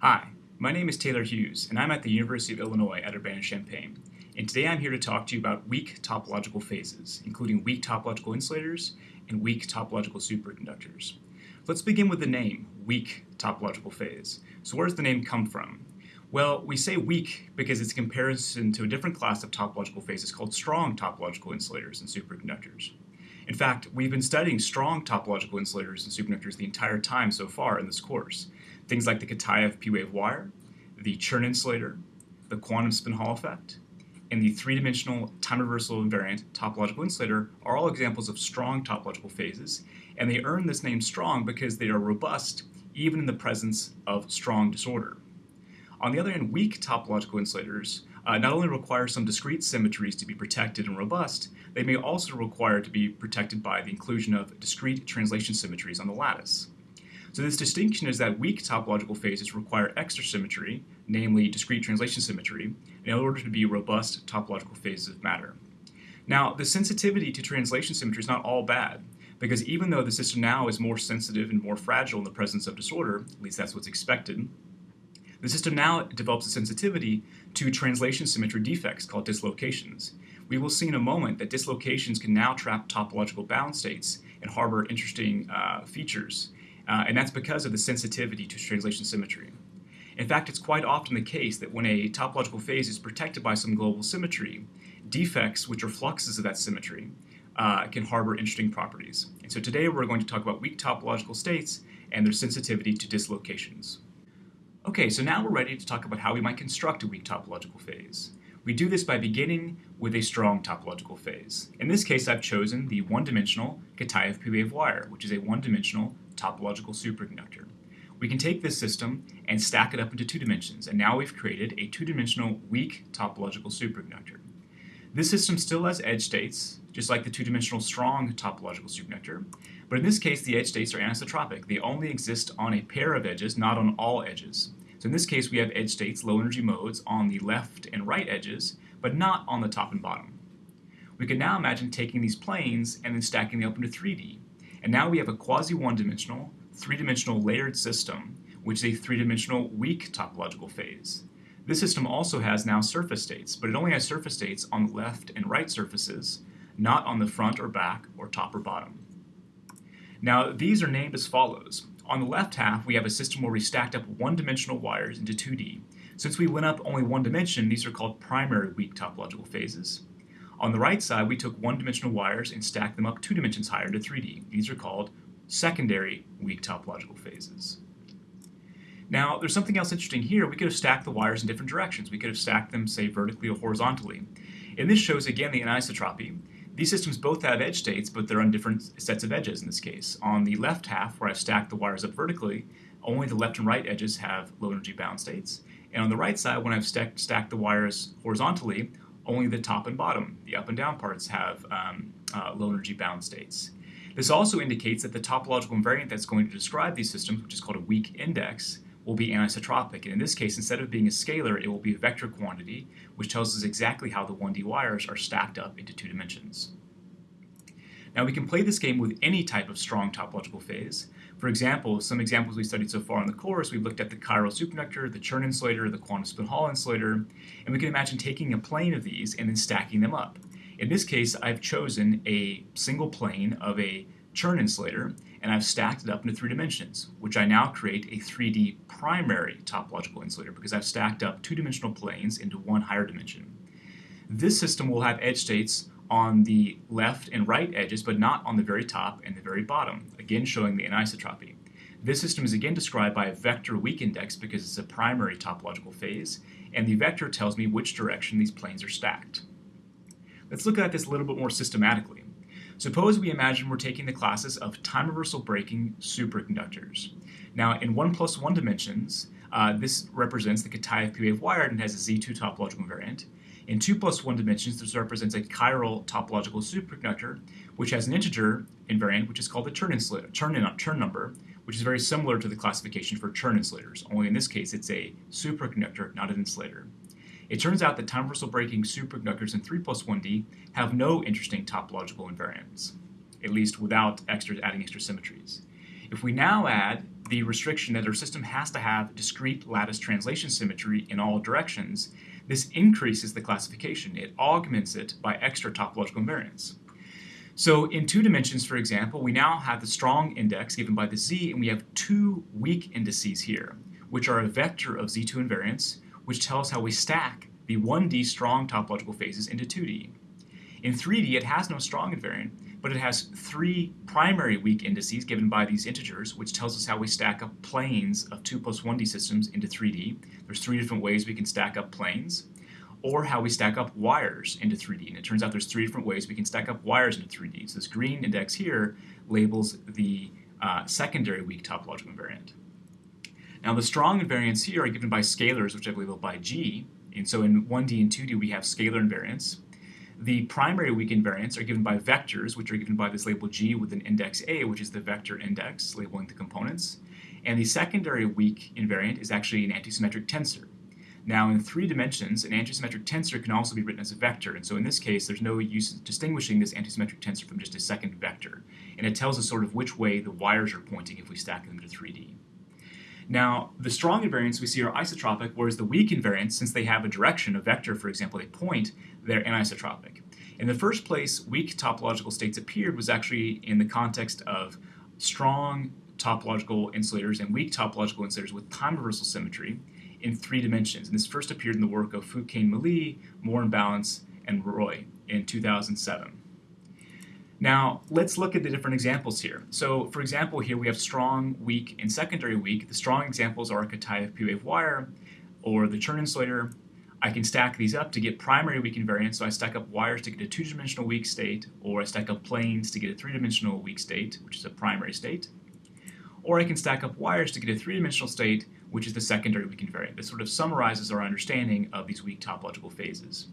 Hi, my name is Taylor Hughes, and I'm at the University of Illinois at Urbana-Champaign. And today I'm here to talk to you about weak topological phases, including weak topological insulators and weak topological superconductors. Let's begin with the name, weak topological phase. So where does the name come from? Well, we say weak because it's a comparison to a different class of topological phases called strong topological insulators and superconductors. In fact, we've been studying strong topological insulators and superconductors the entire time so far in this course. Things like the Kitaev P-wave wire, the Chern insulator, the quantum spin Hall effect, and the three-dimensional time reversal invariant topological insulator are all examples of strong topological phases, and they earn this name strong because they are robust even in the presence of strong disorder. On the other hand, weak topological insulators uh, not only require some discrete symmetries to be protected and robust, they may also require to be protected by the inclusion of discrete translation symmetries on the lattice. So this distinction is that weak topological phases require extra symmetry, namely discrete translation symmetry, in order to be robust topological phases of matter. Now, the sensitivity to translation symmetry is not all bad, because even though the system now is more sensitive and more fragile in the presence of disorder, at least that's what's expected, the system now develops a sensitivity to translation symmetry defects called dislocations. We will see in a moment that dislocations can now trap topological bound states and harbor interesting uh, features uh, and that's because of the sensitivity to translation symmetry. In fact, it's quite often the case that when a topological phase is protected by some global symmetry, defects, which are fluxes of that symmetry, uh, can harbor interesting properties. And so today we're going to talk about weak topological states and their sensitivity to dislocations. Okay, so now we're ready to talk about how we might construct a weak topological phase. We do this by beginning with a strong topological phase. In this case, I've chosen the one-dimensional Kitaev P-wave wire, which is a one-dimensional topological superconductor. We can take this system and stack it up into two dimensions, and now we've created a two-dimensional weak topological superconductor. This system still has edge states, just like the two-dimensional strong topological superconductor, but in this case the edge states are anisotropic. They only exist on a pair of edges, not on all edges. So in this case we have edge states, low energy modes, on the left and right edges, but not on the top and bottom. We can now imagine taking these planes and then stacking them up into 3D. And now we have a quasi one-dimensional, three-dimensional layered system, which is a three-dimensional weak topological phase. This system also has now surface states, but it only has surface states on the left and right surfaces, not on the front or back or top or bottom. Now these are named as follows. On the left half we have a system where we stacked up one-dimensional wires into 2D. Since we went up only one dimension, these are called primary weak topological phases. On the right side, we took one-dimensional wires and stacked them up two dimensions higher to 3D. These are called secondary weak topological phases. Now, there's something else interesting here. We could have stacked the wires in different directions. We could have stacked them, say, vertically or horizontally. And this shows, again, the anisotropy. These systems both have edge states, but they're on different sets of edges in this case. On the left half, where I've stacked the wires up vertically, only the left and right edges have low energy bound states. And on the right side, when I've stacked the wires horizontally, only the top and bottom, the up and down parts, have um, uh, low energy bound states. This also indicates that the topological invariant that's going to describe these systems, which is called a weak index, will be anisotropic. And in this case, instead of being a scalar, it will be a vector quantity, which tells us exactly how the 1D wires are stacked up into two dimensions. Now we can play this game with any type of strong topological phase. For example, some examples we studied so far in the course, we've looked at the chiral superconductor, the Chern insulator, the quantum spin Hall insulator, and we can imagine taking a plane of these and then stacking them up. In this case, I've chosen a single plane of a Chern insulator, and I've stacked it up into three dimensions, which I now create a 3D primary topological insulator because I've stacked up two-dimensional planes into one higher dimension. This system will have edge states on the left and right edges, but not on the very top and the very bottom, again showing the anisotropy. This system is again described by a vector weak index because it's a primary topological phase, and the vector tells me which direction these planes are stacked. Let's look at this a little bit more systematically. Suppose we imagine we're taking the classes of time reversal breaking superconductors. Now in 1 plus 1 dimensions, uh, this represents the Kitaev P-wave wire and has a Z2 topological invariant. In 2 plus 1 dimensions, this represents a chiral topological superconductor, which has an integer invariant, which is called the Chern, insulator, number, which is very similar to the classification for Chern insulators, only in this case it's a superconductor, not an insulator. It turns out that time reversal breaking superconductors in 3 plus 1D have no interesting topological invariants, at least without extra, adding extra symmetries. If we now add the restriction that our system has to have discrete lattice translation symmetry in all directions, this increases the classification. It augments it by extra topological invariants. So in two dimensions, for example, we now have the strong index given by the z, and we have two weak indices here, which are a vector of z2 invariants, which tells how we stack the 1D strong topological phases into 2D. In 3D, it has no strong invariant, but it has three primary weak indices given by these integers, which tells us how we stack up planes of 2 plus 1D systems into 3D. There's three different ways we can stack up planes or how we stack up wires into 3D. And it turns out there's three different ways we can stack up wires into 3D. So this green index here labels the uh, secondary weak topological invariant. Now the strong invariants here are given by scalars, which I've labeled by G. And so in 1D and 2D we have scalar invariants. The primary weak invariants are given by vectors, which are given by this label G with an index A, which is the vector index labeling the components. And the secondary weak invariant is actually an antisymmetric tensor. Now, in three dimensions, an antisymmetric tensor can also be written as a vector, and so in this case, there's no use distinguishing this antisymmetric tensor from just a second vector, and it tells us sort of which way the wires are pointing if we stack them to 3D. Now, the strong invariants we see are isotropic, whereas the weak invariants, since they have a direction, a vector, for example, they point, they're anisotropic. In the first place, weak topological states appeared was actually in the context of strong topological insulators and weak topological insulators with time reversal symmetry, in three dimensions. And this first appeared in the work of Foucain Mele, Moore and Balents, and Roy in 2007. Now, let's look at the different examples here. So, for example, here we have strong, weak, and secondary weak. The strong examples are a Kitaev P-wave wire or the Chern insulator. I can stack these up to get primary weak invariants, so I stack up wires to get a two-dimensional weak state, or I stack up planes to get a three-dimensional weak state, which is a primary state. Or I can stack up wires to get a three-dimensional state, which is the secondary weak invariant. This sort of summarizes our understanding of these weak topological phases.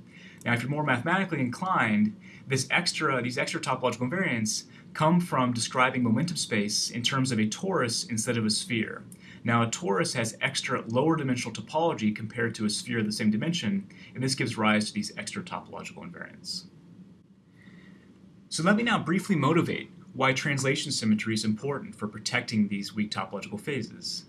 Now, if you're more mathematically inclined, this extra, these extra topological invariants come from describing momentum space in terms of a torus instead of a sphere. Now, a torus has extra lower dimensional topology compared to a sphere of the same dimension, and this gives rise to these extra topological invariants. So let me now briefly motivate why translation symmetry is important for protecting these weak topological phases.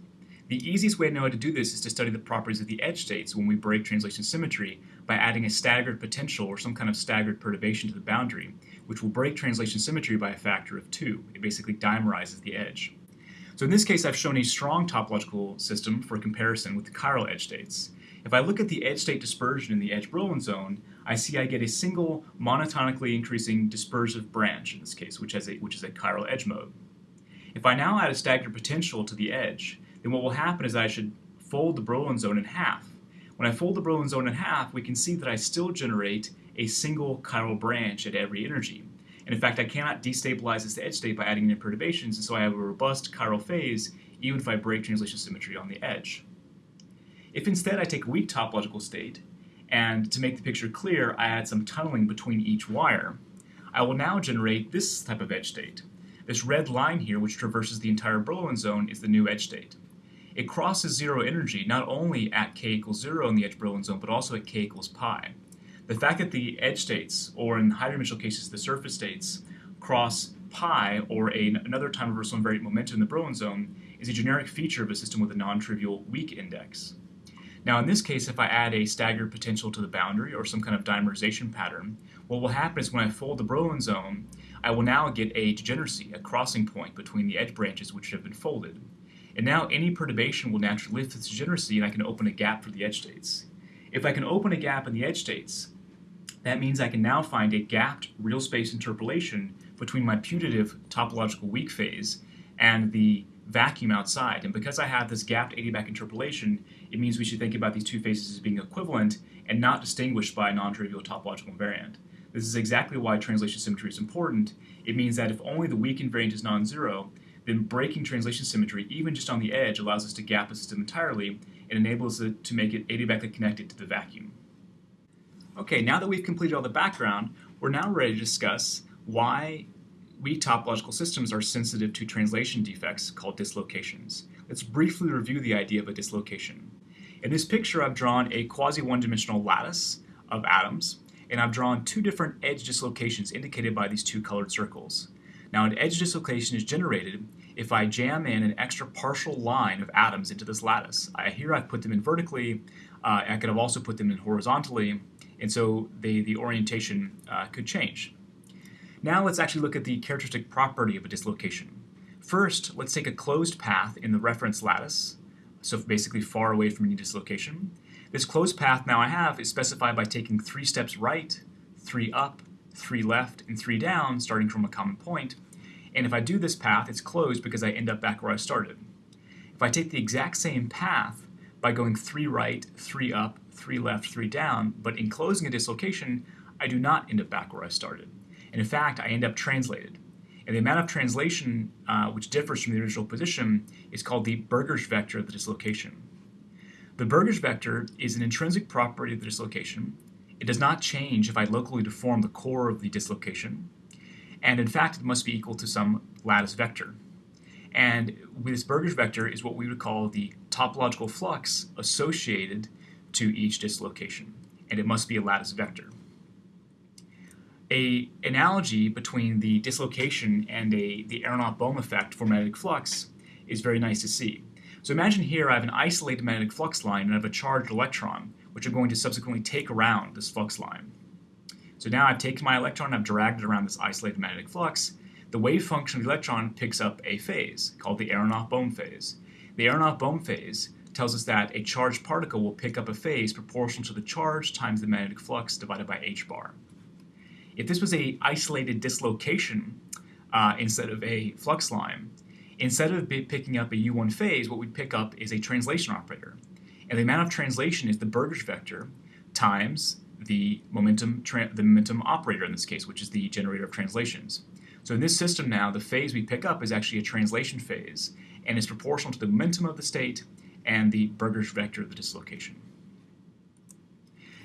The easiest way to know how to do this is to study the properties of the edge states when we break translation symmetry by adding a staggered potential or some kind of staggered perturbation to the boundary, which will break translation symmetry by a factor of 2. It basically dimerizes the edge. So in this case, I've shown a strong topological system for comparison with the chiral edge states. If I look at the edge state dispersion in the edge Brillouin zone, I see I get a single monotonically increasing dispersive branch in this case, which, has a, which is a chiral edge mode. If I now add a staggered potential to the edge, then what will happen is I should fold the Brillouin zone in half. When I fold the Brillouin zone in half, we can see that I still generate a single chiral branch at every energy. And in fact, I cannot destabilize this edge state by adding in perturbations, and so I have a robust chiral phase even if I break translation symmetry on the edge. If instead I take a weak topological state, and to make the picture clear, I add some tunneling between each wire, I will now generate this type of edge state. This red line here, which traverses the entire Brillouin zone, is the new edge state it crosses zero energy not only at k equals zero in the edge Brillouin zone, but also at k equals pi. The fact that the edge states, or in higher dimensional cases, the surface states, cross pi, or a, another time reversal invariant momentum in the Brillouin zone, is a generic feature of a system with a non-trivial weak index. Now in this case, if I add a staggered potential to the boundary or some kind of dimerization pattern, what will happen is when I fold the Brillouin zone, I will now get a degeneracy, a crossing point between the edge branches which have been folded. And now any perturbation will naturally lift its degeneracy and I can open a gap for the edge states. If I can open a gap in the edge states, that means I can now find a gapped real space interpolation between my putative topological weak phase and the vacuum outside. And because I have this gapped adiabatic interpolation, it means we should think about these two phases as being equivalent and not distinguished by a non-trivial topological invariant. This is exactly why translation symmetry is important. It means that if only the weak invariant is non-zero, then breaking translation symmetry, even just on the edge, allows us to gap a system entirely and enables it to make it adiabatically connected to the vacuum. Okay, now that we've completed all the background, we're now ready to discuss why we topological systems are sensitive to translation defects called dislocations. Let's briefly review the idea of a dislocation. In this picture, I've drawn a quasi-one-dimensional lattice of atoms, and I've drawn two different edge dislocations indicated by these two colored circles. Now an edge dislocation is generated if I jam in an extra partial line of atoms into this lattice. I, here I've put them in vertically, uh, I could have also put them in horizontally, and so they, the orientation uh, could change. Now let's actually look at the characteristic property of a dislocation. First, let's take a closed path in the reference lattice, so basically far away from any dislocation. This closed path now I have is specified by taking three steps right, three up, three left, and three down, starting from a common point. And if I do this path, it's closed because I end up back where I started. If I take the exact same path by going three right, three up, three left, three down, but in closing a dislocation, I do not end up back where I started. And in fact, I end up translated. And the amount of translation uh, which differs from the original position is called the Burgers vector of the dislocation. The Burgers vector is an intrinsic property of the dislocation. It does not change if I locally deform the core of the dislocation. And in fact, it must be equal to some lattice vector. And this Burgers vector is what we would call the topological flux associated to each dislocation. And it must be a lattice vector. A analogy between the dislocation and a, the Aharonov-Bohm effect for magnetic flux is very nice to see. So imagine here I have an isolated magnetic flux line and I have a charged electron, which I'm going to subsequently take around this flux line. So now I've taken my electron, I've dragged it around this isolated magnetic flux. The wave function of the electron picks up a phase called the Aharonov-Bohm phase. The Aharonov-Bohm phase tells us that a charged particle will pick up a phase proportional to the charge times the magnetic flux divided by h bar. If this was a isolated dislocation uh, instead of a flux line, Instead of picking up a U1 phase, what we'd pick up is a translation operator. And the amount of translation is the Burgers vector times the momentum, the momentum operator in this case, which is the generator of translations. So in this system now, the phase we pick up is actually a translation phase, and is proportional to the momentum of the state and the Burgers vector of the dislocation.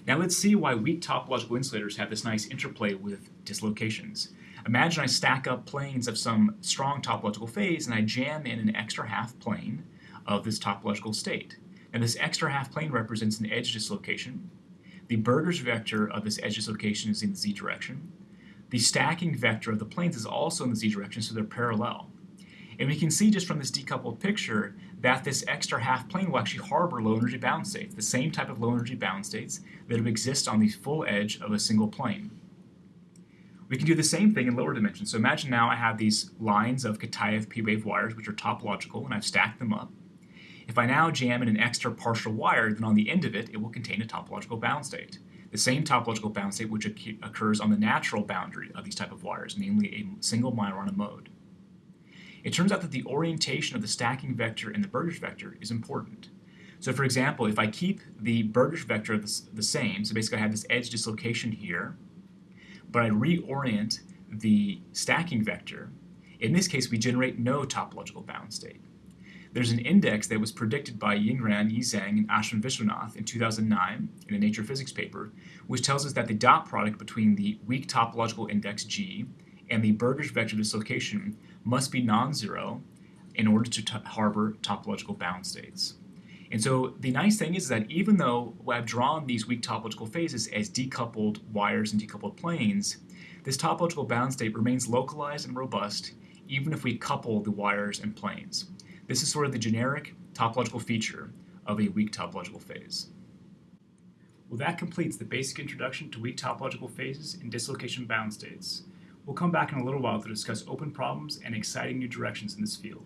Now let's see why weak topological insulators have this nice interplay with dislocations. Imagine I stack up planes of some strong topological phase and I jam in an extra half plane of this topological state. Now this extra half plane represents an edge dislocation. The Burgers vector of this edge dislocation is in the z direction. The stacking vector of the planes is also in the z direction, so they're parallel. And we can see just from this decoupled picture that this extra half plane will actually harbor low energy bound states, the same type of low energy bound states that exist on the full edge of a single plane. We can do the same thing in lower dimensions. So imagine now I have these lines of Kitaev p-wave wires, which are topological, and I've stacked them up. If I now jam in an extra partial wire, then on the end of it, it will contain a topological bound state. The same topological bound state which occurs on the natural boundary of these type of wires, namely a single Majorana mode. It turns out that the orientation of the stacking vector and the Burgers vector is important. So for example, if I keep the Burgers vector the, the same, so basically I have this edge dislocation here, but I reorient the stacking vector, in this case we generate no topological bound state. There's an index that was predicted by Ying Ran, Yizhang, and Ashwin Vishwanath in 2009 in a Nature Physics paper, which tells us that the dot product between the weak topological index G and the Burgers vector dislocation must be non-zero in order to harbor topological bound states. And so the nice thing is that even though I've drawn these weak topological phases as decoupled wires and decoupled planes, this topological bound state remains localized and robust even if we couple the wires and planes. This is sort of the generic topological feature of a weak topological phase. Well, that completes the basic introduction to weak topological phases and dislocation bound states. We'll come back in a little while to discuss open problems and exciting new directions in this field.